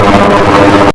Thank you.